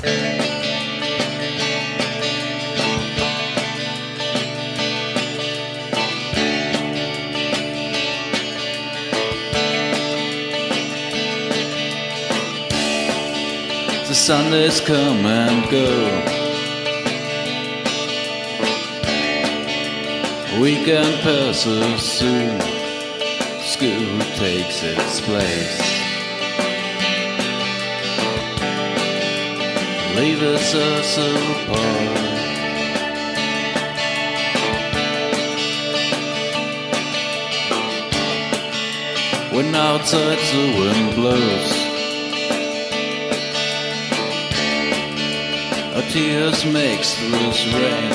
The Sundays come and go. Weekend passes soon. School takes its place. Leaves us apart. When outside the wind blows. Our tears mixed with rain,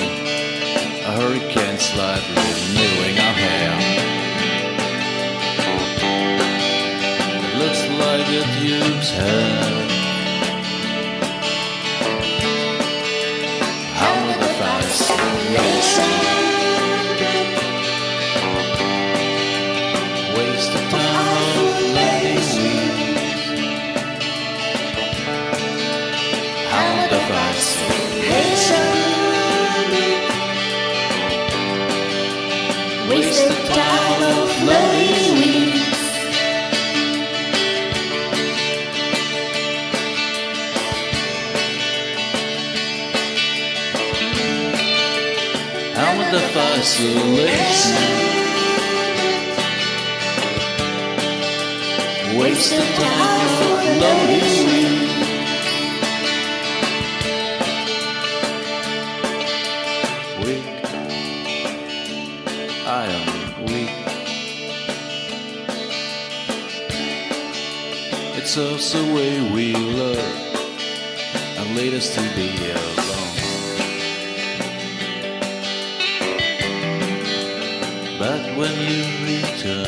a hurricane slightly renewing our hair. Looks like it used hair. How the fascination waste the time of lonely. Weak, I am weak. It's us the way we love and lead us to be alone. But when you return,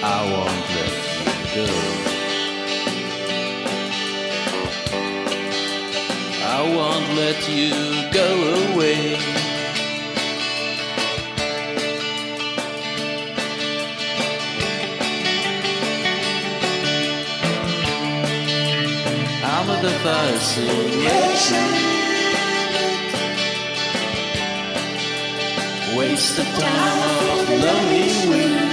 I won't let you go. I won't let you go away. I'm the fascination. Waste the time of lonely weeks.